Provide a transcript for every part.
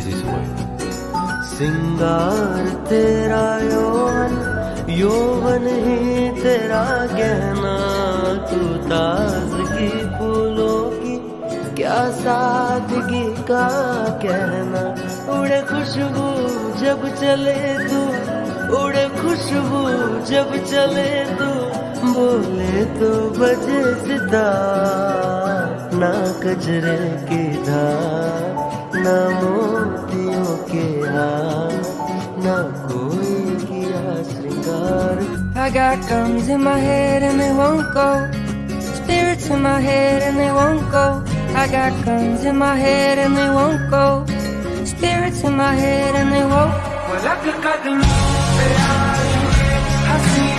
this is why. सिंगार तेरा यौवन यौवन ही तेरा गहना तू ताजगी फूलों की क्या सादगी का कहना उड़े खुशबू जब चले तू उड़े खुशबू जब चले तू बोले तो बजे सिता ना कजरे की धार के हार ना कोई किया श्रृंगार I got guns in my head and they won't go. Spirits in my head and they won't go. I got guns in my head and they won't go. Spirits in my head and they won't. पलक कदमों पे आएंगे हंसी लम्हात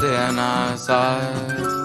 within our sight